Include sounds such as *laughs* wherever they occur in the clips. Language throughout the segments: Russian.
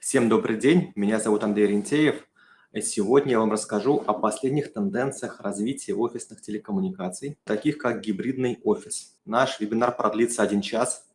Всем добрый день, меня зовут Андрей Рентеев. Сегодня я вам расскажу о последних тенденциях развития офисных телекоммуникаций, таких как гибридный офис. Наш вебинар продлится один час.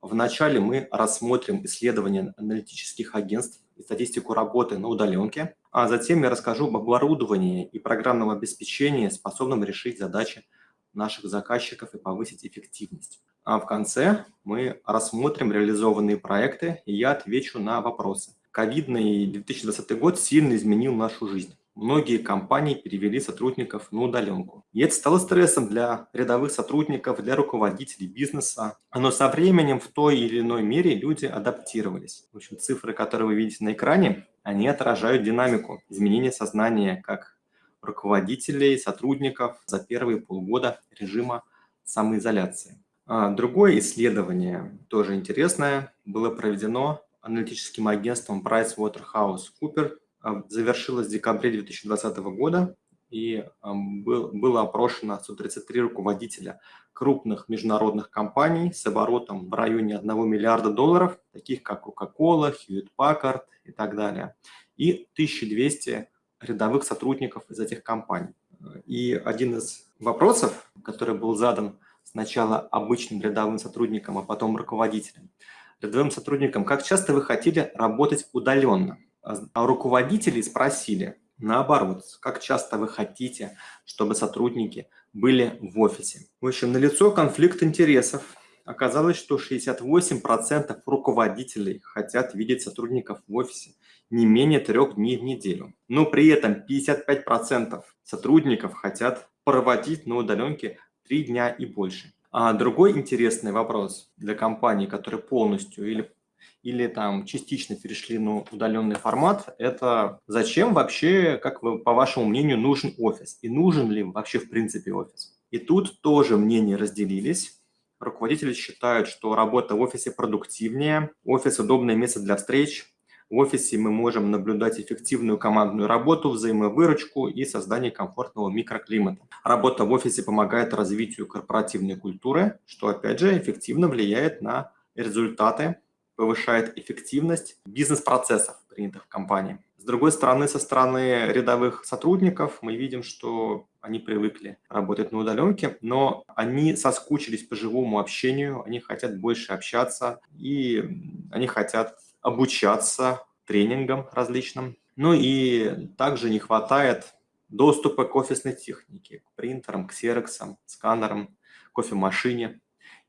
Вначале мы рассмотрим исследования аналитических агентств и статистику работы на удаленке, а затем я расскажу об оборудовании и программном обеспечении, способном решить задачи наших заказчиков и повысить эффективность. А в конце мы рассмотрим реализованные проекты, и я отвечу на вопросы. Ковидный 2020 год сильно изменил нашу жизнь. Многие компании перевели сотрудников на удаленку. И это стало стрессом для рядовых сотрудников, для руководителей бизнеса. Но со временем в той или иной мере люди адаптировались. В общем, цифры, которые вы видите на экране, они отражают динамику изменения сознания как руководителей, сотрудников за первые полгода режима самоизоляции. А, другое исследование, тоже интересное, было проведено аналитическим агентством PricewaterhouseCoopers, а, завершилось в декабре 2020 года, и а, был, было опрошено 133 руководителя крупных международных компаний с оборотом в районе 1 миллиарда долларов, таких как Coca-Cola, Hewlett-Packard и так далее, и 1200 рядовых сотрудников из этих компаний. И один из вопросов, который был задан сначала обычным рядовым сотрудникам, а потом руководителям. Рядовым сотрудникам, как часто вы хотели работать удаленно? А руководители спросили, наоборот, как часто вы хотите, чтобы сотрудники были в офисе. В общем, налицо конфликт интересов. Оказалось, что 68% руководителей хотят видеть сотрудников в офисе не менее трех дней в неделю. Но при этом 55% сотрудников хотят проводить на удаленке три дня и больше. А другой интересный вопрос для компаний, которые полностью или, или там частично перешли на удаленный формат, это зачем вообще, как вы, по вашему мнению, нужен офис? И нужен ли вообще в принципе офис? И тут тоже мнения разделились. Руководители считают, что работа в офисе продуктивнее, офис – удобное место для встреч, в офисе мы можем наблюдать эффективную командную работу, взаимовыручку и создание комфортного микроклимата. Работа в офисе помогает развитию корпоративной культуры, что опять же эффективно влияет на результаты, повышает эффективность бизнес-процессов, принятых в компании. С другой стороны, со стороны рядовых сотрудников мы видим, что они привыкли работать на удаленке, но они соскучились по живому общению, они хотят больше общаться, и они хотят обучаться тренингам различным. Ну и также не хватает доступа к офисной технике, к принтерам, к ксероксам, сканерам, кофемашине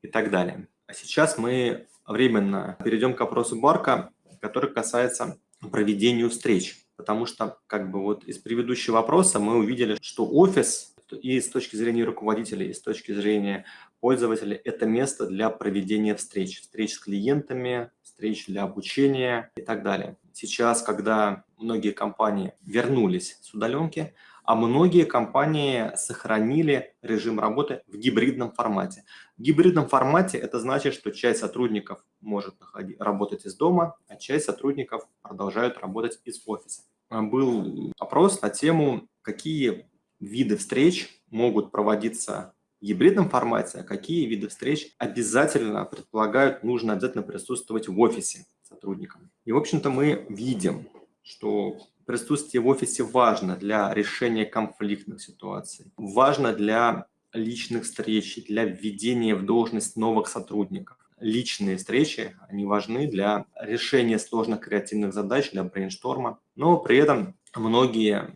и так далее. А сейчас мы временно перейдем к вопросу Барка, который касается проведения встреч. Потому что как бы вот из предыдущего вопроса мы увидели, что офис и с точки зрения руководителей, и с точки зрения пользователей это место для проведения встреч. Встреч с клиентами, встреч для обучения и так далее. Сейчас, когда многие компании вернулись с удаленки, а многие компании сохранили режим работы в гибридном формате. В гибридном формате это значит, что часть сотрудников может работать из дома, а часть сотрудников продолжают работать из офиса. Был опрос на тему, какие виды встреч могут проводиться гибридном формате, а какие виды встреч обязательно предполагают, нужно обязательно присутствовать в офисе сотрудникам. И, в общем-то, мы видим, что присутствие в офисе важно для решения конфликтных ситуаций, важно для личных встреч, для введения в должность новых сотрудников. Личные встречи, они важны для решения сложных креативных задач, для брейншторма, но при этом многие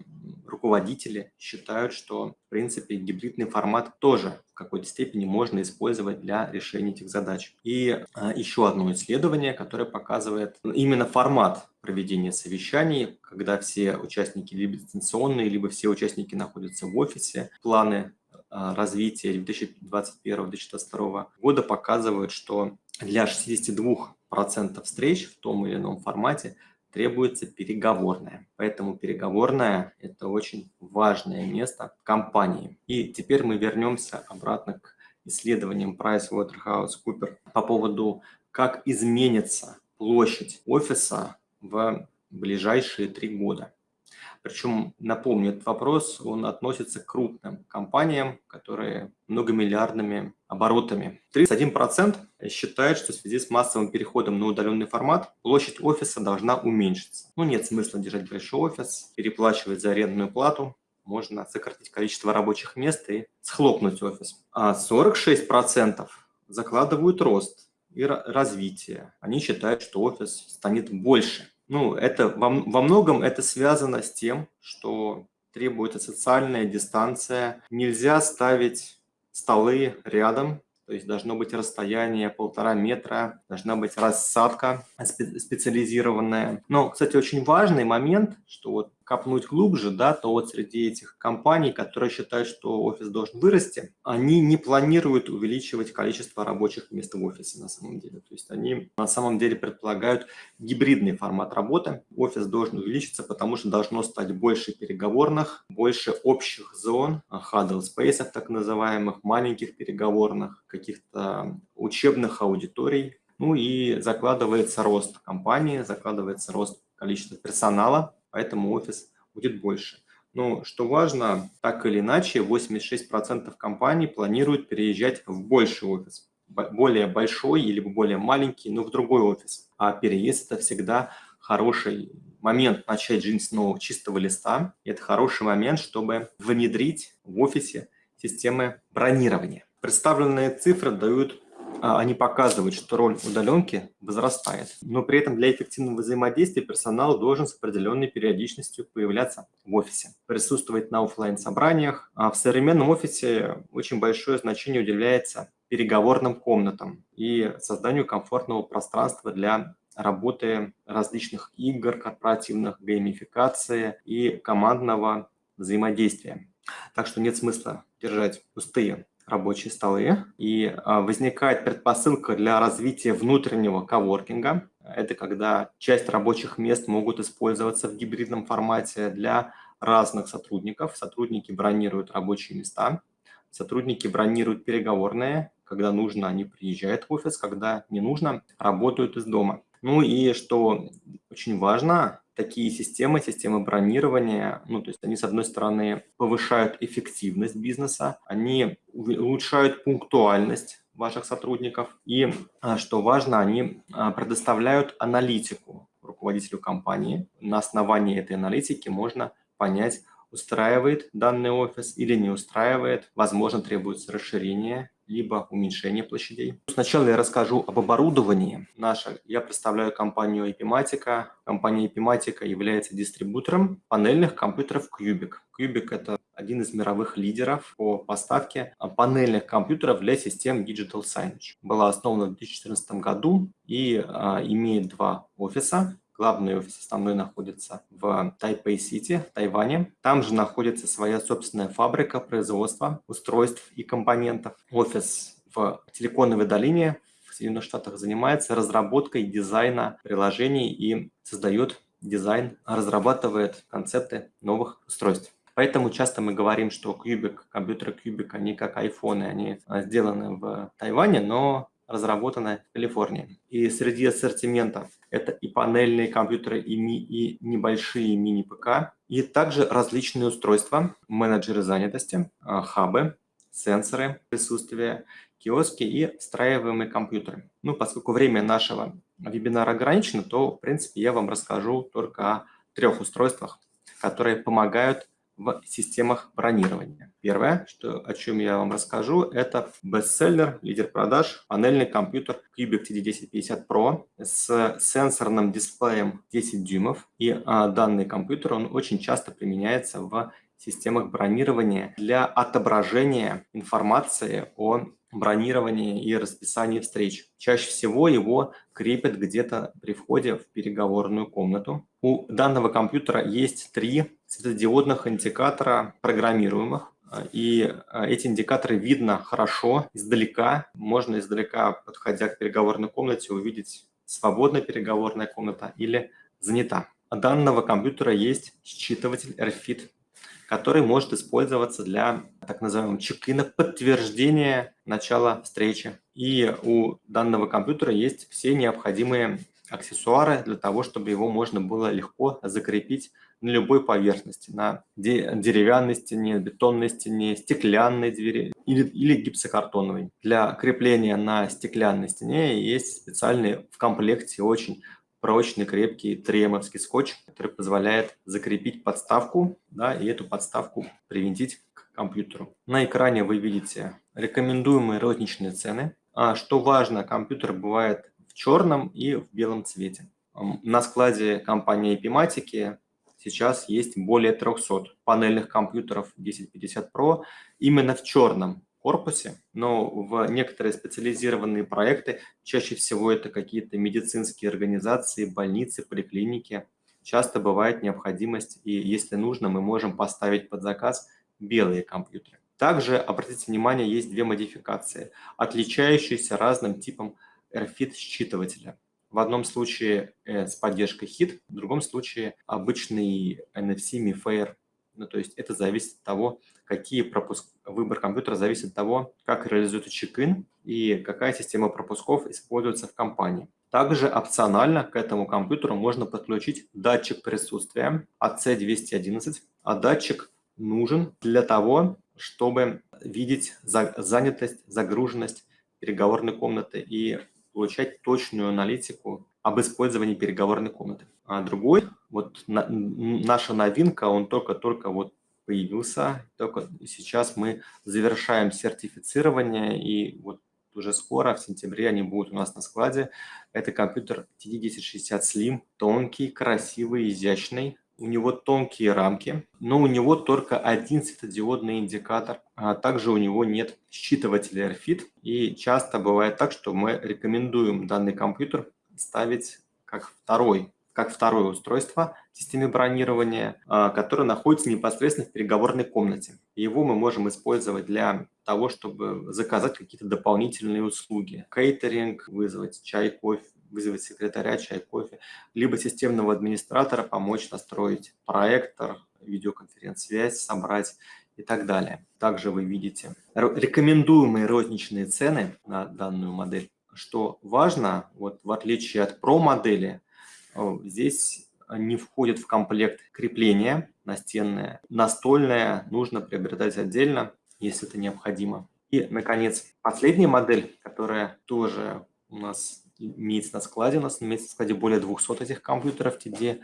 руководители считают, что, в принципе, гибридный формат тоже в какой-то степени можно использовать для решения этих задач. И а, еще одно исследование, которое показывает именно формат проведения совещаний, когда все участники либо дистанционные, либо все участники находятся в офисе. Планы а, развития 2021-2022 года показывают, что для 62% встреч в том или ином формате требуется переговорная. Поэтому переговорная – это очень важное место компании. И теперь мы вернемся обратно к исследованиям PricewaterhouseCoopers по поводу, как изменится площадь офиса в ближайшие три года. Причем, напомню, этот вопрос, он относится к крупным компаниям, которые многомиллиардными оборотами. 31% считают, что в связи с массовым переходом на удаленный формат площадь офиса должна уменьшиться. Ну, нет смысла держать большой офис, переплачивать за арендную плату, можно сократить количество рабочих мест и схлопнуть офис. А 46% закладывают рост и развитие. Они считают, что офис станет больше. Ну, это во, во многом это связано с тем, что требуется социальная дистанция. Нельзя ставить столы рядом, то есть должно быть расстояние полтора метра, должна быть рассадка специализированная. Но, кстати, очень важный момент, что вот копнуть глубже, да, то вот среди этих компаний, которые считают, что офис должен вырасти, они не планируют увеличивать количество рабочих мест в офисе на самом деле. То есть они на самом деле предполагают гибридный формат работы. Офис должен увеличиться, потому что должно стать больше переговорных, больше общих зон, huddle space так называемых, маленьких переговорных, каких-то учебных аудиторий. Ну и закладывается рост компании, закладывается рост количества персонала, поэтому офис будет больше. Но что важно, так или иначе, 86% компаний планируют переезжать в больший офис. Более большой или более маленький, но в другой офис. А переезд – это всегда хороший момент начать жизнь с нового чистого листа. И это хороший момент, чтобы внедрить в офисе системы бронирования. Представленные цифры дают они показывают, что роль удаленки возрастает. Но при этом для эффективного взаимодействия персонал должен с определенной периодичностью появляться в офисе, присутствовать на офлайн собраниях А в современном офисе очень большое значение уделяется переговорным комнатам и созданию комфортного пространства для работы различных игр корпоративных, геймификации и командного взаимодействия. Так что нет смысла держать пустые рабочие столы, и а, возникает предпосылка для развития внутреннего коворкинга. Это когда часть рабочих мест могут использоваться в гибридном формате для разных сотрудников. Сотрудники бронируют рабочие места, сотрудники бронируют переговорные, когда нужно, они приезжают в офис, когда не нужно, работают из дома. Ну и что очень важно, такие системы, системы бронирования, ну, то есть они, с одной стороны, повышают эффективность бизнеса, они улучшают пунктуальность ваших сотрудников, и, а, что важно, они а, предоставляют аналитику руководителю компании. На основании этой аналитики можно понять, устраивает данный офис или не устраивает, возможно, требуется расширение либо уменьшение площадей. Сначала я расскажу об оборудовании. Наша, я представляю компанию Epimatica. Компания Epimatica является дистрибутором панельных компьютеров Cubic. Qbic – это один из мировых лидеров по поставке панельных компьютеров для систем Digital Signage. Была основана в 2014 году и а, имеет два офиса Главный офис основной находится в Тайпэй-Сити, Тайване. Там же находится своя собственная фабрика производства устройств и компонентов. Офис в Силиконовой долине в Соединенных Штатах занимается разработкой дизайна приложений и создает дизайн, разрабатывает концепты новых устройств. Поэтому часто мы говорим, что Qbic, компьютеры Qbic, они как айфоны, они сделаны в Тайване, но разработаны в Калифорнии. И среди ассортимента это и панельные компьютеры, и, ми, и небольшие мини-ПК, и также различные устройства, менеджеры занятости, а, хабы, сенсоры присутствия, киоски и встраиваемые компьютеры. Ну, поскольку время нашего вебинара ограничено, то, в принципе, я вам расскажу только о трех устройствах, которые помогают в системах бронирования. Первое, что, о чем я вам расскажу, это бестселлер, лидер продаж, панельный компьютер Cubic TD1050 Pro с сенсорным дисплеем 10 дюймов. И а, данный компьютер, он очень часто применяется в системах бронирования для отображения информации о бронировании и расписании встреч. Чаще всего его крепят где-то при входе в переговорную комнату. У данного компьютера есть три светодиодных индикатора программируемых. И а, эти индикаторы видно хорошо издалека. Можно издалека, подходя к переговорной комнате, увидеть, свободная переговорная комната или занята. У данного компьютера есть считыватель RFID который может использоваться для так называемого чекина подтверждения начала встречи. И у данного компьютера есть все необходимые аксессуары для того, чтобы его можно было легко закрепить на любой поверхности, на деревянной стене, бетонной стене, стеклянной двери или, или гипсокартоновой. Для крепления на стеклянной стене есть специальный в комплекте очень прочный, крепкий тремовский скотч, который позволяет закрепить подставку да, и эту подставку привинтить к компьютеру. На экране вы видите рекомендуемые розничные цены. А что важно, компьютер бывает в черном и в белом цвете. На складе компании Epimatic сейчас есть более 300 панельных компьютеров 1050 Pro именно в черном корпусе, но в некоторые специализированные проекты, чаще всего это какие-то медицинские организации, больницы, поликлиники, часто бывает необходимость, и если нужно, мы можем поставить под заказ белые компьютеры. Также, обратите внимание, есть две модификации, отличающиеся разным типом RFID считывателя. В одном случае э, с поддержкой HIT, в другом случае обычный NFC MiFair. Ну, то есть это зависит от того, какие пропуск... выбор компьютера зависит от того, как реализуется чек-ин и какая система пропусков используется в компании. Также опционально к этому компьютеру можно подключить датчик присутствия AC211, а датчик нужен для того, чтобы видеть занятость, загруженность переговорной комнаты и получать точную аналитику об использовании переговорной комнаты. А другой, вот на, наша новинка, он только-только вот появился, только сейчас мы завершаем сертифицирование, и вот уже скоро, в сентябре, они будут у нас на складе. Это компьютер TD1060 Slim, тонкий, красивый, изящный, у него тонкие рамки, но у него только один светодиодный индикатор, а также у него нет считывателя RFID. И часто бывает так, что мы рекомендуем данный компьютер ставить как второй как второе устройство в системе бронирования, а, которое находится непосредственно в переговорной комнате. Его мы можем использовать для того, чтобы заказать какие-то дополнительные услуги. Кейтеринг, вызвать чай, кофе, вызвать секретаря, чай, кофе, либо системного администратора помочь настроить проектор, видеоконференц-связь, собрать и так далее. Также вы видите рекомендуемые розничные цены на данную модель. Что важно, вот в отличие от Pro модели, э, здесь не входит в комплект крепления настенное. Настольное нужно приобретать отдельно, если это необходимо. И, наконец, последняя модель, которая тоже у нас имеется на складе, у нас имеется на складе более 200 этих компьютеров TD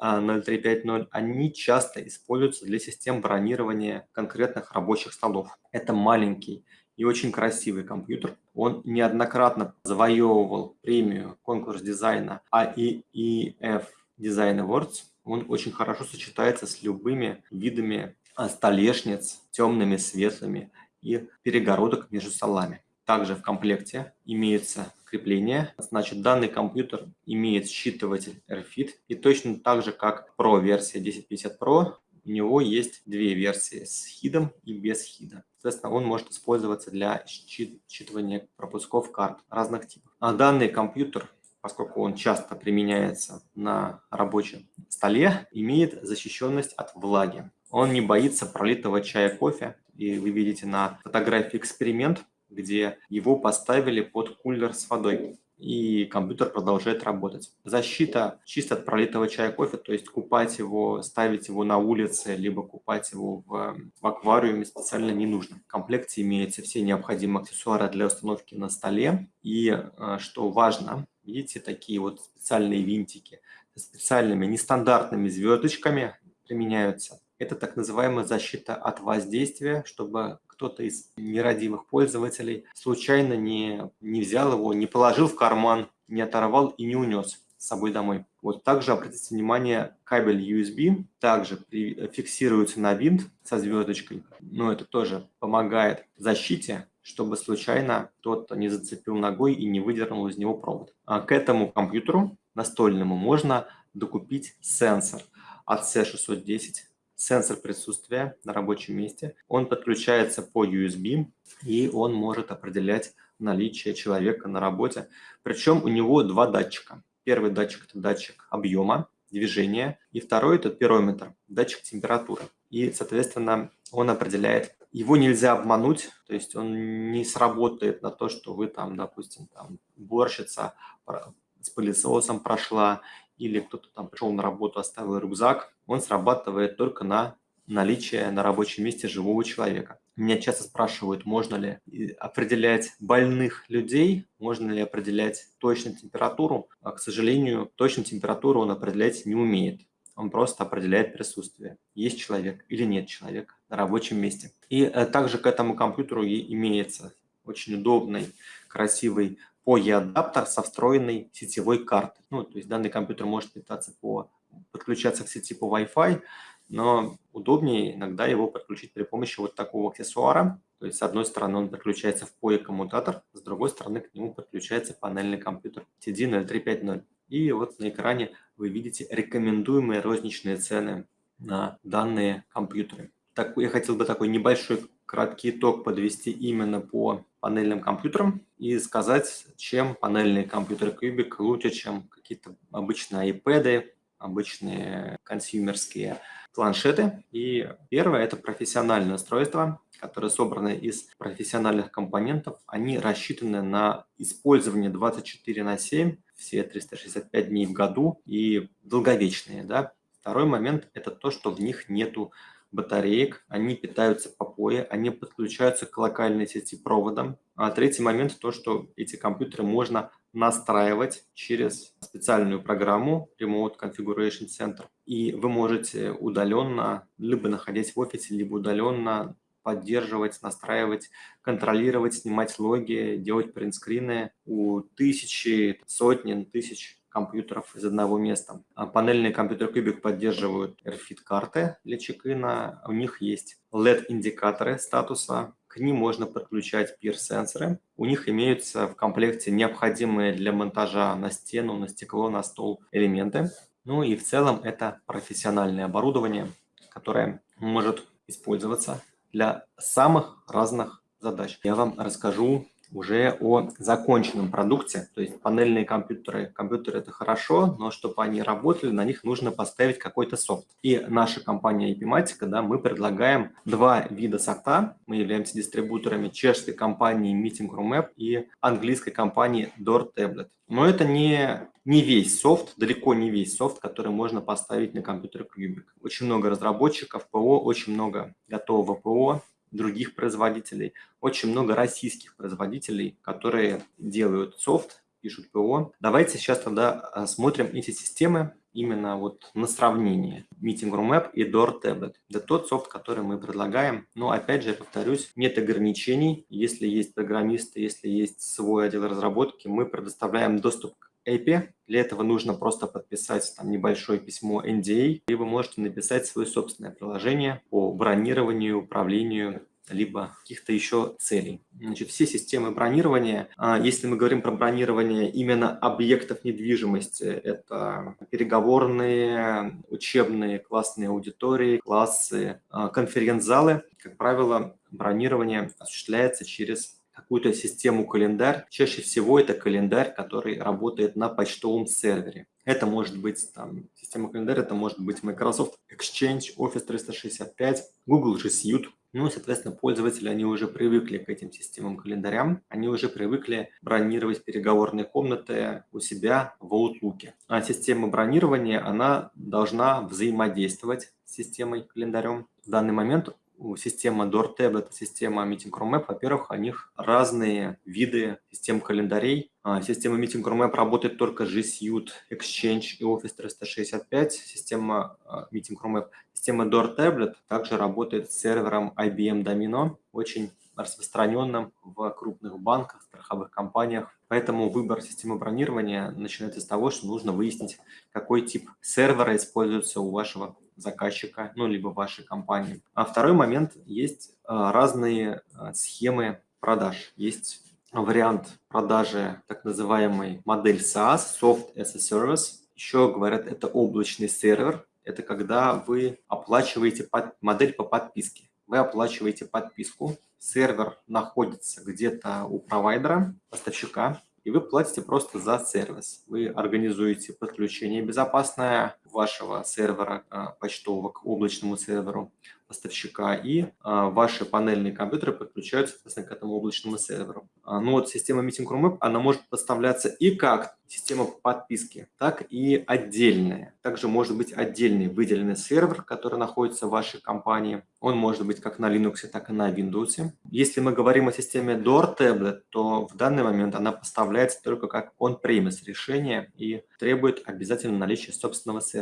0350, они часто используются для систем бронирования конкретных рабочих столов. Это маленький и очень красивый компьютер. Он неоднократно завоевывал премию конкурс дизайна AEF Design Awards. Он очень хорошо сочетается с любыми видами столешниц, темными, светлыми и перегородок между столами. Также в комплекте имеется крепление. Значит, данный компьютер имеет считыватель RFID. И точно так же, как Pro версия 1050 Pro, у него есть две версии с хидом и без хида. Соответственно, он может использоваться для считывания пропусков карт разных типов. А данный компьютер, поскольку он часто применяется на рабочем столе, имеет защищенность от влаги. Он не боится пролитого чая кофе. И вы видите на фотографии эксперимент, где его поставили под кулер с водой и компьютер продолжает работать. Защита чисто от пролитого чая кофе, то есть купать его, ставить его на улице, либо купать его в, в аквариуме специально не нужно. В комплекте имеются все необходимые аксессуары для установки на столе. И э, что важно, видите, такие вот специальные винтики с специальными нестандартными звездочками применяются. Это так называемая защита от воздействия, чтобы кто-то из нерадивых пользователей случайно не, не взял его, не положил в карман, не оторвал и не унес с собой домой. Вот также обратите внимание, кабель USB также при, фиксируется на винт со звездочкой, но это тоже помогает защите, чтобы случайно кто-то не зацепил ногой и не выдернул из него провод. А к этому компьютеру настольному можно докупить сенсор от C610 сенсор присутствия на рабочем месте. Он подключается по USB, и он может определять наличие человека на работе. Причем у него два датчика. Первый датчик – это датчик объема, движения, и второй – это пирометр, датчик температуры. И, соответственно, он определяет, его нельзя обмануть, то есть он не сработает на то, что вы там, допустим, там, борщица с пылесосом прошла, или кто-то там пришел на работу, оставил рюкзак, он срабатывает только на наличие на рабочем месте живого человека. Меня часто спрашивают, можно ли определять больных людей, можно ли определять точную температуру. А, к сожалению, точную температуру он определять не умеет. Он просто определяет присутствие, есть человек или нет человека на рабочем месте. И э, также к этому компьютеру и имеется очень удобный, красивый POE-адаптер со встроенной сетевой картой. Ну, то есть данный компьютер может питаться по, подключаться к сети по Wi-Fi, но удобнее иногда его подключить при помощи вот такого аксессуара. То есть с одной стороны он подключается в POE коммутатор, с другой стороны к нему подключается панельный компьютер TD0350. И вот на экране вы видите рекомендуемые розничные цены на данные компьютеры. Так, я хотел бы такой небольшой краткий итог подвести именно по панельным компьютерам и сказать, чем панельные компьютеры Cubic лучше, чем какие-то обычные iPad, обычные консюмерские планшеты. И первое – это профессиональное устройство, которые собраны из профессиональных компонентов. Они рассчитаны на использование 24 на 7, все 365 дней в году и долговечные. Да? Второй момент – это то, что в них нету батареек, они питаются по POE, они подключаются к локальной сети проводом. А третий момент – то, что эти компьютеры можно настраивать через специальную программу Remote Configuration Center. И вы можете удаленно, либо находясь в офисе, либо удаленно поддерживать, настраивать, контролировать, снимать логи, делать принтскрины у тысячи, сотни, тысяч компьютеров из одного места. А панельные компьютеры Cubic поддерживают RFID-карты для чекина. У них есть LED-индикаторы статуса. К ним можно подключать PIR-сенсоры. У них имеются в комплекте необходимые для монтажа на стену, на стекло, на стол элементы. Ну и в целом это профессиональное оборудование, которое может использоваться для самых разных задач. Я вам расскажу уже о законченном продукте. То есть панельные компьютеры, компьютеры это хорошо, но чтобы они работали, на них нужно поставить какой-то софт. И наша компания Epimatica, да, мы предлагаем два вида софта. Мы являемся дистрибуторами чешской компании Meeting Room App и английской компании Door Tablet. Но это не, не весь софт, далеко не весь софт, который можно поставить на компьютер Cubic. Очень много разработчиков ПО, очень много готового ПО, других производителей, очень много российских производителей, которые делают софт, пишут ПО. Давайте сейчас тогда смотрим эти системы именно вот на сравнение Meeting Room App и Door Tablet. Это тот софт, который мы предлагаем. Но опять же, повторюсь, нет ограничений. Если есть программисты, если есть свой отдел разработки, мы предоставляем доступ к API. Для этого нужно просто подписать там небольшое письмо NDA, и вы можете написать свое собственное приложение по бронированию, управлению либо каких-то еще целей. Значит, все системы бронирования, а, если мы говорим про бронирование именно объектов недвижимости, это переговорные, учебные, классные аудитории, классы, а, конференц-залы, как правило, бронирование осуществляется через какую-то систему календарь. Чаще всего это календарь, который работает на почтовом сервере. Это может быть там, система календаря, это может быть Microsoft Exchange, Office 365, Google G Suite. Ну соответственно, пользователи, они уже привыкли к этим системам календарям, они уже привыкли бронировать переговорные комнаты у себя в Outlook. А система бронирования, она должна взаимодействовать с системой календарем. В данный момент система DoorTab, это система Meeting Room App, во-первых, у них разные виды систем календарей. А, система Meeting Room App работает только G Suite, Exchange и Office 365. Система а, Meeting Room App, система DoorTablet также работает с сервером IBM Domino, очень распространенным в крупных банках, страховых компаниях. Поэтому выбор системы бронирования начинается с того, что нужно выяснить, какой тип сервера используется у вашего заказчика, ну, либо вашей компании. А второй момент, есть а, разные а, схемы продаж. Есть вариант продажи так называемой модель SaaS, Soft as a Service. Еще говорят, это облачный сервер. Это когда вы оплачиваете модель по подписке. Вы оплачиваете подписку, сервер находится где-то у провайдера, поставщика, и вы платите просто за сервис. Вы организуете подключение безопасное вашего сервера а, почтового к облачному серверу. поставщика, и а, ваши панельные компьютеры подключаются, соответственно, к этому облачному серверу. А, ну вот система Meeting Room App, она может поставляться и как система подписки, так и отдельная. Также может быть отдельный выделенный сервер, который находится в вашей компании. Он может быть как на Linux, так и на Windows. Если мы говорим о системе Door Tablet, то в данный момент она поставляется только как on-premise решение и требует обязательно наличия собственного сервера.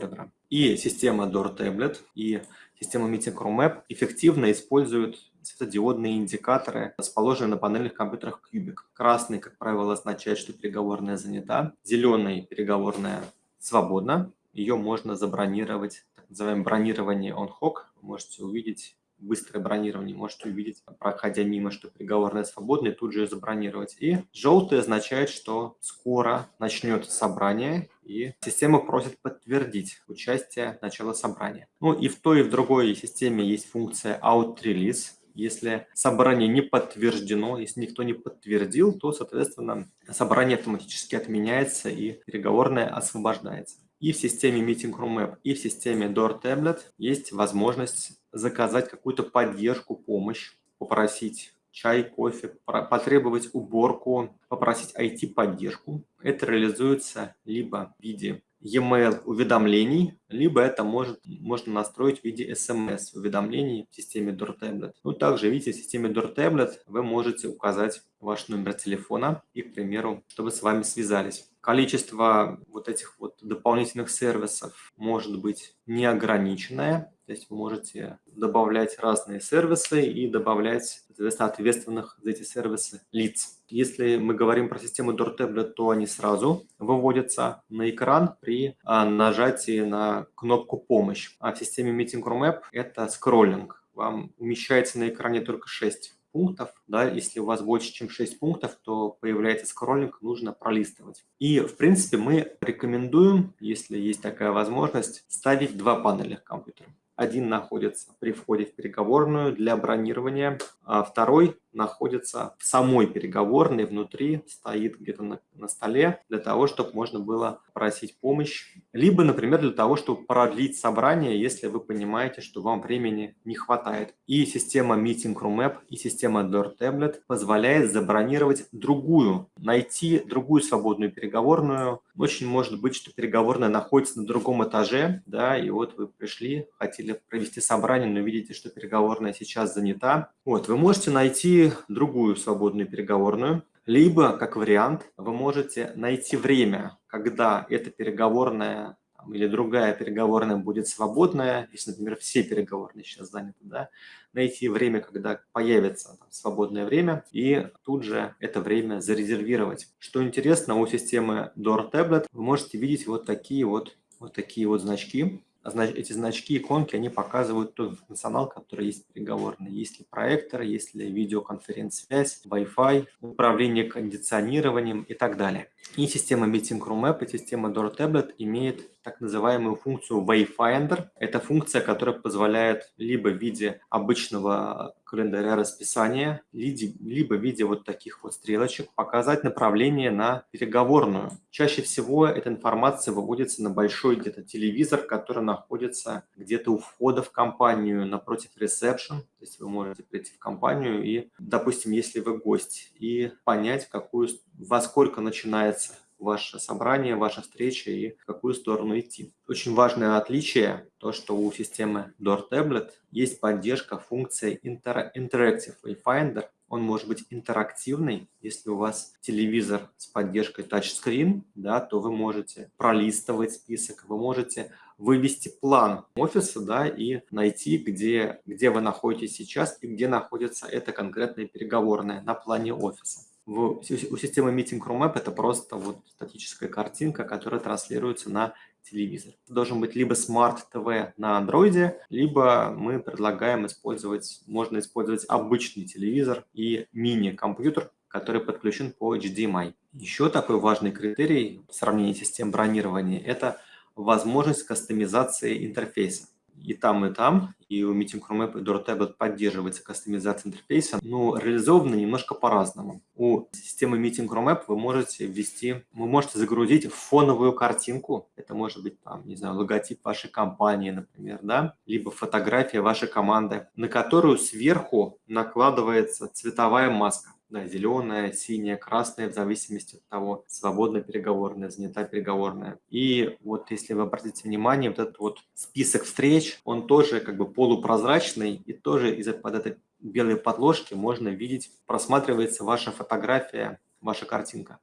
И система Door Tablet, и система Meeting Room App эффективно используют светодиодные индикаторы, расположенные на панельных компьютерах Cubic. Красный, как правило, означает, что переговорная занята. Зеленый – переговорная свободна. Ее можно забронировать, так называемое бронирование on-hoc. Вы можете увидеть быстрое бронирование, можете увидеть, проходя мимо, что переговорная свободная, и тут же ее забронировать. И желтый означает, что скоро начнется собрание, и система просит подтвердить участие начала собрания. Ну и в той и в другой системе есть функция out-release. Если собрание не подтверждено, если никто не подтвердил, то, соответственно, собрание автоматически отменяется и переговорная освобождается. И в системе Meeting Room App, и в системе Door Tablet есть возможность заказать какую-то поддержку, помощь, попросить чай, кофе, потребовать уборку, попросить IT-поддержку. Это реализуется либо в виде e-mail уведомлений, либо это может, можно настроить в виде SMS уведомлений в системе DoorTablet. Ну, также, видите, в системе DoorTablet вы можете указать ваш номер телефона и, к примеру, чтобы с вами связались. Количество вот этих вот дополнительных сервисов может быть неограниченное, то есть вы можете добавлять разные сервисы и добавлять, соответственно, ответственных за эти сервисы лиц. Если мы говорим про систему DoorTablet, то они сразу выводятся на экран при а, нажатии на кнопку «Помощь». А в системе Meeting Room App это скроллинг. Вам умещается на экране только 6 пунктов. Да, если у вас больше, чем 6 пунктов, то появляется скроллинг, нужно пролистывать. И, в принципе, мы рекомендуем, если есть такая возможность, ставить два панельных компьютера. Один находится при входе в переговорную для бронирования, а второй находится в самой переговорной, внутри, стоит где-то на, на столе, для того, чтобы можно было просить помощь. Либо, например, для того, чтобы продлить собрание, если вы понимаете, что вам времени не хватает. И система Meeting Room App, и система Door Tablet позволяет забронировать другую, найти другую свободную переговорную. Очень может быть, что переговорная находится на другом этаже, да, и вот вы пришли, хотели провести собрание, но видите, что переговорная сейчас занята. Вот, вы можете найти другую свободную переговорную, либо, как вариант, вы можете найти время, когда эта переговорная или другая переговорная будет свободная, если, например, все переговорные сейчас заняты, да, найти время, когда появится там, свободное время, и тут же это время зарезервировать. Что интересно, у системы Door Tablet вы можете видеть вот такие вот, вот такие вот значки, эти значки, иконки, они показывают тот функционал, который есть переговорный. Есть ли проектор, есть ли видеоконференц-связь, Wi-Fi, управление кондиционированием и так далее. И система Meeting Room App и система Door Tablet имеет так называемую функцию Wayfinder. Это функция, которая позволяет либо в виде обычного календаря расписания, либо в виде вот таких вот стрелочек показать направление на переговорную. Чаще всего эта информация выводится на большой где-то телевизор, который находится где-то у входа в компанию напротив ресепшн. То есть вы можете прийти в компанию и, допустим, если вы гость, и понять, какую, во сколько начинается ваше собрание, ваша встреча и в какую сторону идти. Очень важное отличие, то, что у системы Door Tablet есть поддержка функции Inter Interactive Wayfinder. Он может быть интерактивный. Если у вас телевизор с поддержкой тачскрин, да, то вы можете пролистывать список, вы можете вывести план офиса да, и найти, где, где вы находитесь сейчас и где находится эта конкретная переговорная на плане офиса в, у системы Meeting Room App это просто вот статическая картинка, которая транслируется на телевизор. Это должен быть либо Smart TV на Android, либо мы предлагаем использовать, можно использовать обычный телевизор и мини-компьютер, который подключен по HDMI. Еще такой важный критерий в сравнении систем бронирования – это возможность кастомизации интерфейса. И там, и там, и у Meeting Room App и DoorTablet поддерживается кастомизация интерфейса, но реализовано немножко по-разному. У системы Meeting Room App вы можете ввести, вы можете загрузить фоновую картинку, это может быть там, не знаю, логотип вашей компании, например, да, либо фотография вашей команды, на которую сверху накладывается цветовая маска да, зеленая, синяя, красная, в зависимости от того, свободно переговорная, занята переговорная. И вот если вы обратите внимание, вот этот вот список встреч, он тоже как бы полупрозрачный, и тоже из-за под этой белой подложки можно видеть, просматривается ваша фотография, ваша картинка.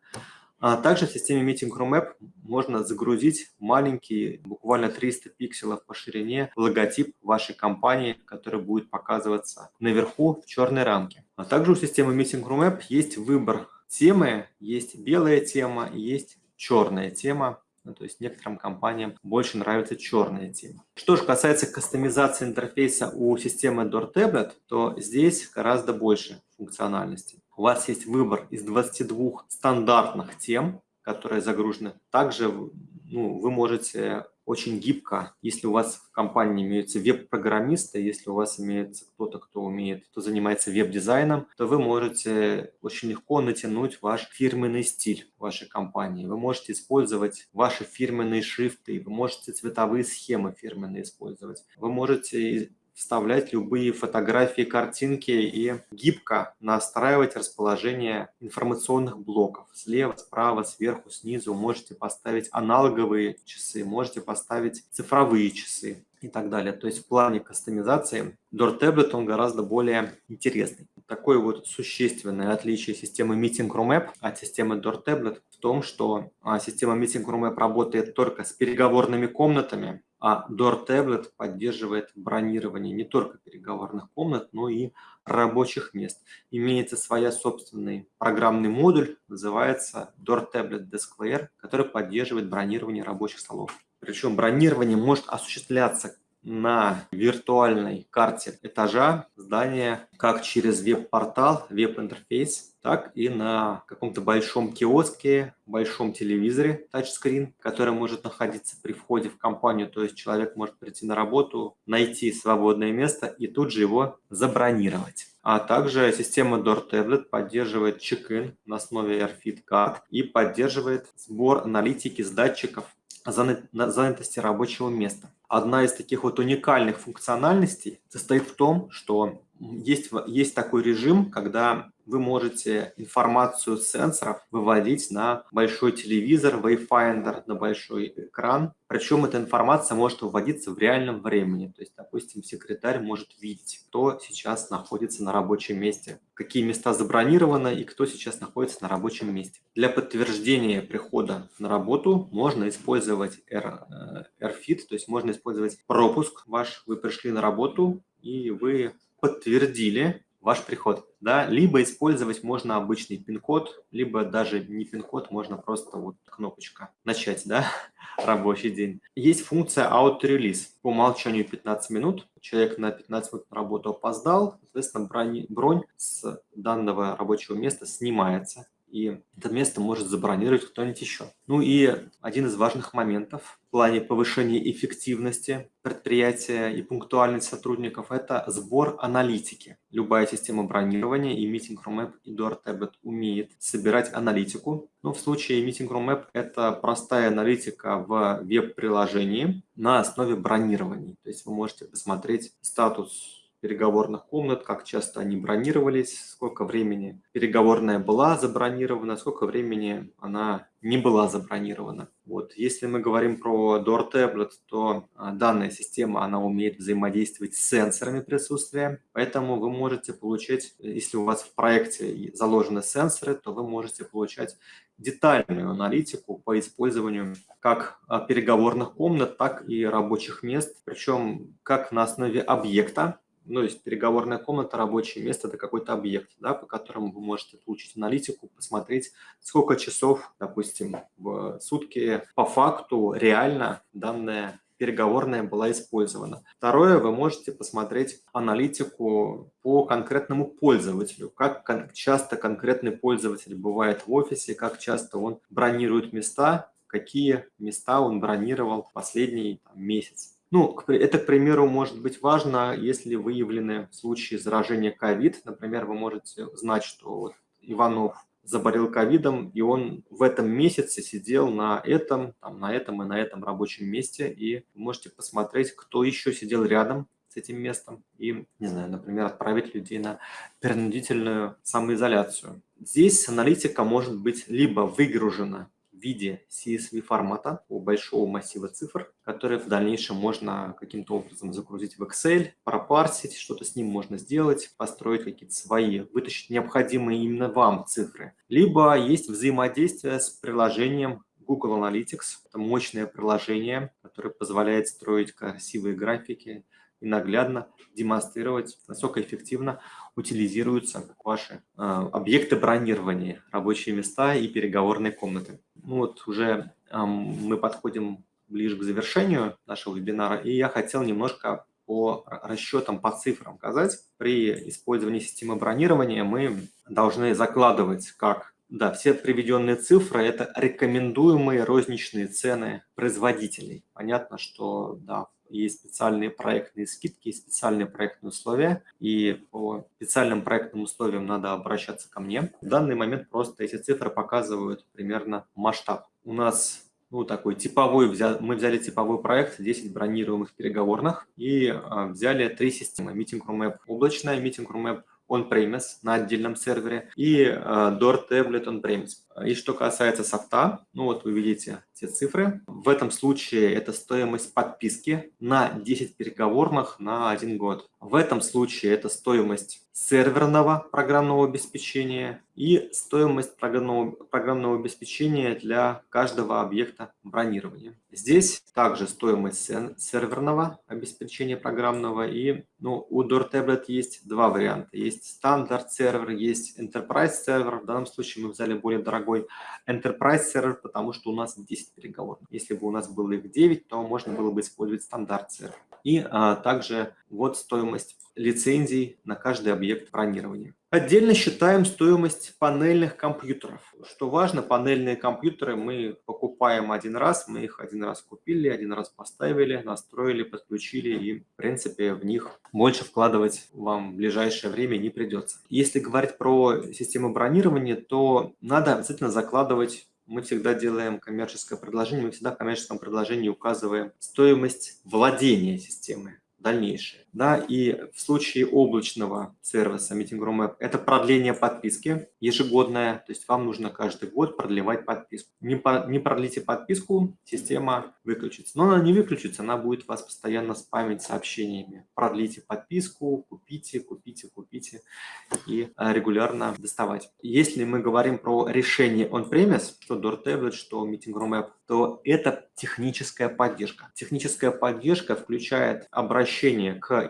А также в системе Meeting Room App можно загрузить маленький, буквально 300 пикселов по ширине, логотип вашей компании, который будет показываться наверху в черной рамке. А также у системы Meeting Room App есть выбор темы, есть белая тема, есть черная тема. Ну, то есть некоторым компаниям больше нравится черная тема. Что же касается кастомизации интерфейса у системы Door Tablet, то здесь гораздо больше функциональности. У вас есть выбор из 22 стандартных тем, которые загружены. Также ну, вы можете очень гибко, если у вас в компании имеются веб-программисты, если у вас имеется кто-то, кто умеет, кто занимается веб-дизайном, то вы можете очень легко натянуть ваш фирменный стиль вашей компании. Вы можете использовать ваши фирменные шрифты, вы можете цветовые схемы фирменные использовать. Вы можете вставлять любые фотографии, картинки и гибко настраивать расположение информационных блоков. Слева, справа, сверху, снизу можете поставить аналоговые часы, можете поставить цифровые часы и так далее. То есть в плане кастомизации Door Tablet он гораздо более интересный. Такое вот существенное отличие системы Meeting Room App от системы Door Tablet в том, что а, система Meeting Room App работает только с переговорными комнатами, а Door Tablet поддерживает бронирование не только переговорных комнат, но и рабочих мест. Имеется своя собственный программный модуль, называется Door Tablet Desk который поддерживает бронирование рабочих столов. Причем бронирование может осуществляться на виртуальной карте этажа здания как через веб-портал, веб-интерфейс, так и на каком-то большом киоске, большом телевизоре тачскрин, который может находиться при входе в компанию. То есть человек может прийти на работу, найти свободное место и тут же его забронировать. А также система Door Tablet поддерживает чек-ин на основе AirFit Card и поддерживает сбор аналитики с датчиков занятости рабочего места. Одна из таких вот уникальных функциональностей состоит в том, что есть, есть такой режим, когда вы можете информацию сенсоров выводить на большой телевизор, Wayfinder, на большой экран. Причем эта информация может выводиться в реальном времени. То есть, допустим, секретарь может видеть, кто сейчас находится на рабочем месте, какие места забронированы и кто сейчас находится на рабочем месте. Для подтверждения прихода на работу можно использовать AirFit, э, то есть можно использовать пропуск ваш, вы пришли на работу и вы подтвердили ваш приход. Да? Либо использовать можно обычный пин-код, либо даже не пин-код, можно просто вот кнопочка «Начать» да? *laughs* рабочий день. Есть функция auto-release. По умолчанию 15 минут. Человек на 15 минут на работу опоздал, соответственно, бронь, бронь с данного рабочего места снимается и это место может забронировать кто-нибудь еще. Ну и один из важных моментов в плане повышения эффективности предприятия и пунктуальности сотрудников – это сбор аналитики. Любая система бронирования и Meeting Room App и Door Tablet умеет собирать аналитику. Но в случае Meeting Room App это простая аналитика в веб-приложении на основе бронирования. То есть вы можете посмотреть статус переговорных комнат, как часто они бронировались, сколько времени переговорная была забронирована, сколько времени она не была забронирована. Вот. Если мы говорим про Door Tablet, то а, данная система она умеет взаимодействовать с сенсорами присутствия, поэтому вы можете получать, если у вас в проекте заложены сенсоры, то вы можете получать детальную аналитику по использованию как а, переговорных комнат, так и рабочих мест, причем как на основе объекта, ну, есть переговорная комната, рабочее место – это какой-то объект, да, по которому вы можете получить аналитику, посмотреть, сколько часов, допустим, в сутки по факту реально данная переговорная была использована. Второе, вы можете посмотреть аналитику по конкретному пользователю, как часто конкретный пользователь бывает в офисе, как часто он бронирует места, какие места он бронировал последний там, месяц Ну, это, к примеру, может быть важно, если выявлены случаи заражения COVID. Например, вы можете знать, что вот Иванов заболел ковидом, и он в этом месяце сидел на этом, там, на этом и на этом рабочем месте, и можете посмотреть, кто еще сидел рядом с этим местом, и, не знаю, например, отправить людей на принудительную самоизоляцию. Здесь аналитика может быть либо выгружена виде CSV формата у большого массива цифр, который в дальнейшем можно каким-то образом загрузить в Excel, пропарсить, что-то с ним можно сделать, построить какие-то свои, вытащить необходимые именно вам цифры. Либо есть взаимодействие с приложением Google Analytics. Это мощное приложение, которое позволяет строить красивые графики, и наглядно демонстрировать, насколько эффективно утилизируются ваши э, объекты бронирования, рабочие места и переговорные комнаты. Ну вот уже э, мы подходим ближе к завершению нашего вебинара, и я хотел немножко по расчетам, по цифрам сказать. При использовании системы бронирования мы должны закладывать как да, все приведенные цифры – это рекомендуемые розничные цены производителей. Понятно, что да, есть специальные проектные скидки, есть специальные проектные условия, и по специальным проектным условиям надо обращаться ко мне. В данный момент просто эти цифры показывают примерно масштаб. У нас ну, такой типовой, мы взяли типовой проект 10 бронируемых переговорных и а, взяли три системы. Meeting Room App облачная, Meeting Room App on-premise на отдельном сервере и э, Door Tablet on-premise. И что касается софта, ну вот вы видите те цифры. В этом случае это стоимость подписки на 10 переговорных на один год. В этом случае это стоимость серверного программного обеспечения и стоимость программного, программного обеспечения для каждого объекта бронирования. Здесь также стоимость серверного обеспечения программного и ну, у Door Tablet есть два варианта. Есть стандарт сервер, есть enterprise сервер. В данном случае мы взяли более дорогой enterprise сервер, потому что у нас 10 переговорных. Если бы у нас было их 9, то можно было бы использовать стандарт сервер. И а, также вот стоимость лицензий на каждый объект бронирования. Отдельно считаем стоимость панельных компьютеров. Что важно, панельные компьютеры мы покупаем один раз, мы их один раз купили, один раз поставили, настроили, подключили, и в принципе в них больше вкладывать вам в ближайшее время не придется. Если говорить про систему бронирования, то надо обязательно закладывать мы всегда делаем коммерческое предложение, мы всегда в коммерческом предложении указываем стоимость владения системой дальнейшее. Да, и в случае облачного сервиса Meeting Room App это продление подписки ежегодное, то есть вам нужно каждый год продлевать подписку. Не, по, не продлите подписку, система выключится. Но она не выключится, она будет вас постоянно спамить сообщениями. Продлите подписку, купите, купите, купите и э, регулярно доставать. Если мы говорим про решение on-premise, что Door что Meeting Room App, то это техническая поддержка. Техническая поддержка включает обращение к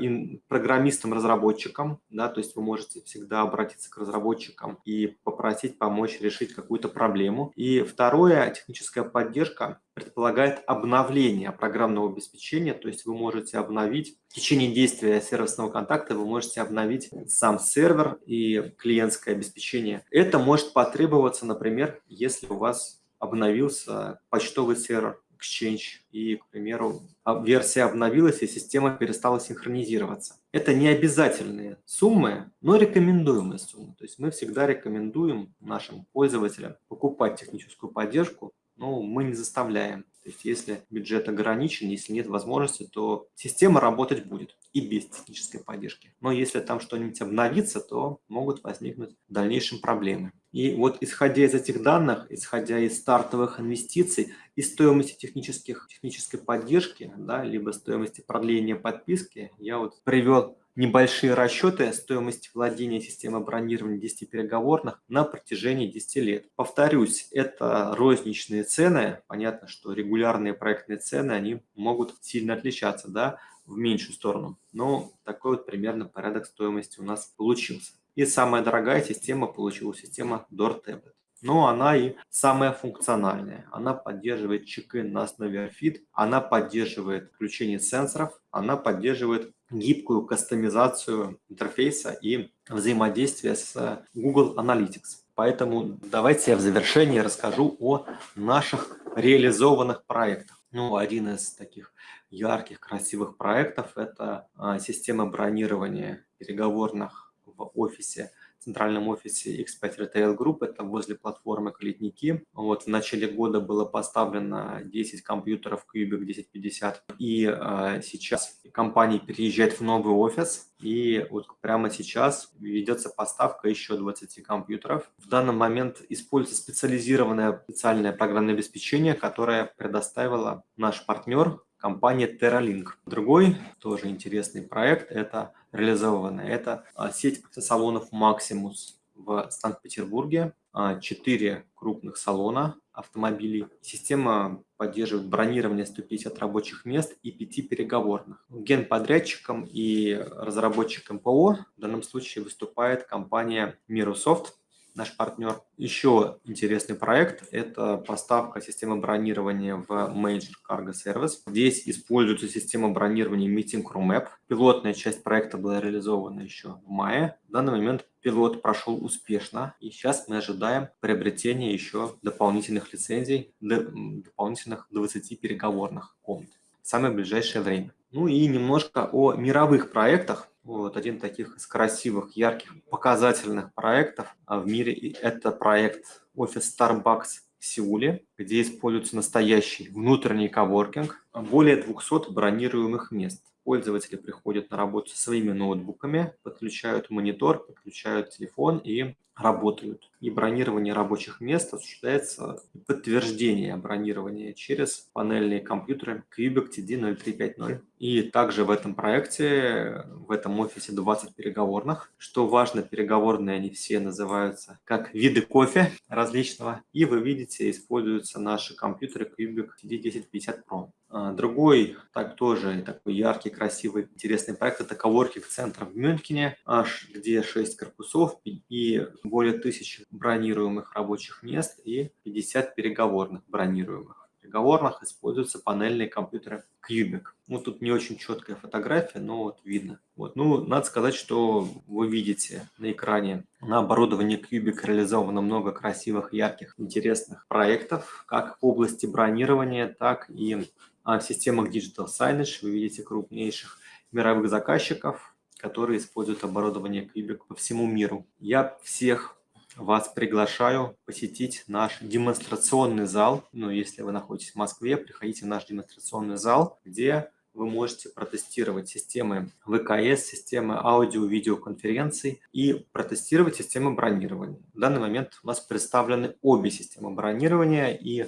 программистам-разработчикам, да, то есть вы можете всегда обратиться к разработчикам и попросить помочь решить какую-то проблему. И второе, техническая поддержка предполагает обновление программного обеспечения, то есть вы можете обновить в течение действия сервисного контакта, вы можете обновить сам сервер и клиентское обеспечение. Это может потребоваться, например, если у вас обновился почтовый сервер Exchange, и, к примеру, версия обновилась, и система перестала синхронизироваться. Это не обязательные суммы, но рекомендуемые суммы. То есть мы всегда рекомендуем нашим пользователям покупать техническую поддержку, но мы не заставляем. То есть если бюджет ограничен, если нет возможности, то система работать будет и без технической поддержки. Но если там что-нибудь обновится, то могут возникнуть в дальнейшем проблемы. И вот исходя из этих данных, исходя из стартовых инвестиций и стоимости технических, технической поддержки, да, либо стоимости продления подписки, я вот привел небольшие расчеты стоимости владения системой бронирования 10 переговорных на протяжении 10 лет. Повторюсь, это розничные цены. Понятно, что регулярные проектные цены, они могут сильно отличаться, да, в меньшую сторону. Но такой вот примерно порядок стоимости у нас получился. И самая дорогая система получилась система Door Tablet. Но она и самая функциональная. Она поддерживает чекин на основе RFID, она поддерживает включение сенсоров, она поддерживает гибкую кастомизацию интерфейса и взаимодействие с Google Analytics. Поэтому давайте я в завершении расскажу о наших реализованных проектах. Ну, один из таких ярких, красивых проектов – это а, система бронирования переговорных в офисе центральном офисе X5 Retail Group, это возле платформы Клетники. Вот в начале года было поставлено 10 компьютеров Cubic 1050, и э, сейчас компания переезжает в новый офис, и вот прямо сейчас ведется поставка еще 20 компьютеров. В данный момент используется специализированное специальное программное обеспечение, которое предоставила наш партнер компания TerraLink. Другой тоже интересный проект – это реализованная. Это а, сеть салонов Maximus в Санкт-Петербурге. А, четыре крупных салона автомобилей. Система поддерживает бронирование 150 рабочих мест и 5 переговорных. Генподрядчиком и разработчиком ПО в данном случае выступает компания Mirosoft наш партнер. Еще интересный проект – это поставка системы бронирования в Major Cargo Service. Здесь используется система бронирования Meeting Room App. Пилотная часть проекта была реализована еще в мае. В данный момент пилот прошел успешно, и сейчас мы ожидаем приобретения еще дополнительных лицензий, дополнительных 20 переговорных комнат в самое ближайшее время. Ну и немножко о мировых проектах. Вот один таких из красивых, ярких, показательных проектов а в мире – это проект офис Starbucks в Сеуле, где используется настоящий внутренний коворкинг, более 200 бронируемых мест. Пользователи приходят на работу со своими ноутбуками, подключают монитор, подключают телефон и работают. И бронирование рабочих мест осуществляется подтверждение бронирования через панельные компьютеры Cubic TD0350. И также в этом проекте, в этом офисе 20 переговорных. Что важно, переговорные они все называются как виды кофе различного. И вы видите, используются наши компьютеры Cubic TD1050 Pro. А, другой, так тоже такой яркий, красивый, интересный проект – это коворкинг-центр в Мюнхене, аж где 6 корпусов и более тысячи бронируемых рабочих мест и 50 переговорных бронируемых. В переговорных используются панельные компьютеры Cubic. Ну, тут не очень четкая фотография, но вот видно. Вот. Ну, надо сказать, что вы видите на экране на оборудовании Cubic реализовано много красивых, ярких, интересных проектов, как в области бронирования, так и в системах Digital Signage. Вы видите крупнейших мировых заказчиков, которые используют оборудование Cubic по всему миру. Я всех вас приглашаю посетить наш демонстрационный зал. Ну, если вы находитесь в Москве, приходите в наш демонстрационный зал, где вы можете протестировать системы ВКС, системы аудио-видеоконференций и протестировать системы бронирования. В данный момент у нас представлены обе системы бронирования и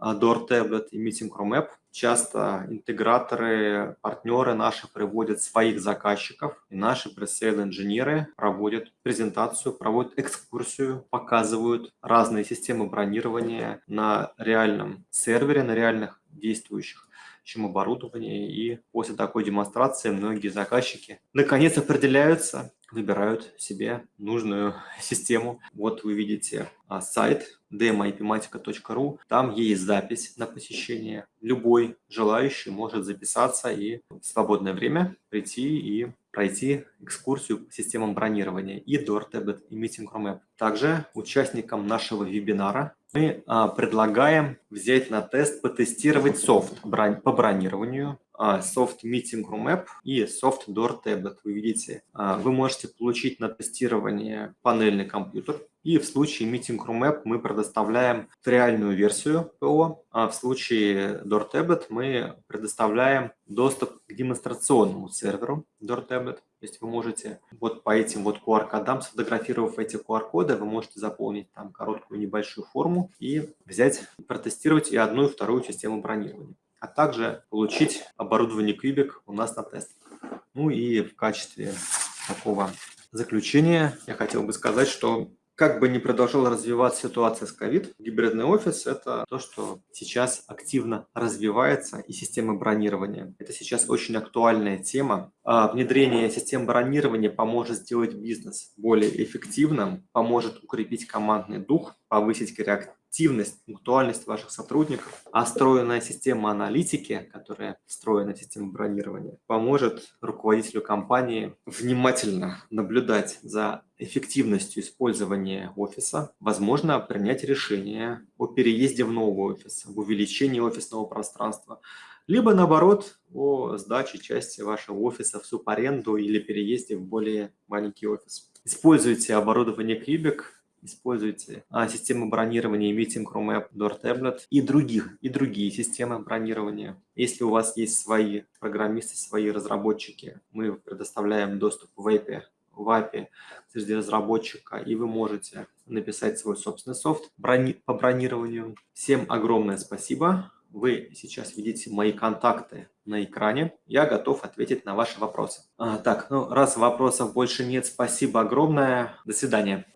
Door Tablet и Meeting Room App. Часто интеграторы, партнеры наши приводят своих заказчиков, и наши пресейл инженеры проводят презентацию, проводят экскурсию, показывают разные системы бронирования на реальном сервере, на реальных действующих чем оборудование. И после такой демонстрации многие заказчики наконец определяются, выбирают себе нужную *laughs* систему. Вот вы видите а, сайт demoipematica.ru. Там есть запись на посещение. Любой желающий может записаться и в свободное время прийти и пройти экскурсию по системам бронирования и Door Tablet и Meeting Room App. Также участникам нашего вебинара мы а, предлагаем взять на тест, потестировать софт по бронированию, а, софт Meeting Room App и софт Door Tablet. Вы видите, а, вы можете получить на тестирование панельный компьютер, и в случае Meeting Room App мы предоставляем реальную версию ПО, а в случае Door Tablet мы предоставляем доступ к демонстрационному серверу Door Tablet. То есть вы можете вот по этим вот QR-кодам, сфотографировав эти QR-коды, вы можете заполнить там короткую небольшую форму и взять, протестировать и одну, и вторую систему бронирования. А также получить оборудование Cubic у нас на тест. Ну и в качестве такого заключения я хотел бы сказать, что как бы ни продолжала развиваться ситуация с COVID, гибридный офис – это то, что сейчас активно развивается, и система бронирования. Это сейчас очень актуальная тема. А внедрение систем бронирования поможет сделать бизнес более эффективным, поможет укрепить командный дух, повысить эффективность, пунктуальность ваших сотрудников. А встроенная система аналитики, которая встроена в систему бронирования, поможет руководителю компании внимательно наблюдать за эффективностью использования офиса, возможно принять решение о переезде в новый офис, об увеличении офисного пространства, либо наоборот о сдаче части вашего офиса в субаренду или переезде в более маленький офис. Используйте оборудование Quebec, используйте а, систему бронирования Meeting App, Door Tablet и других, и другие системы бронирования. Если у вас есть свои программисты, свои разработчики, мы предоставляем доступ в API, в API среди разработчика, и вы можете написать свой собственный софт по бронированию. Всем огромное спасибо. Вы сейчас видите мои контакты на экране. Я готов ответить на ваши вопросы. А, так, ну раз вопросов больше нет, спасибо огромное. До свидания.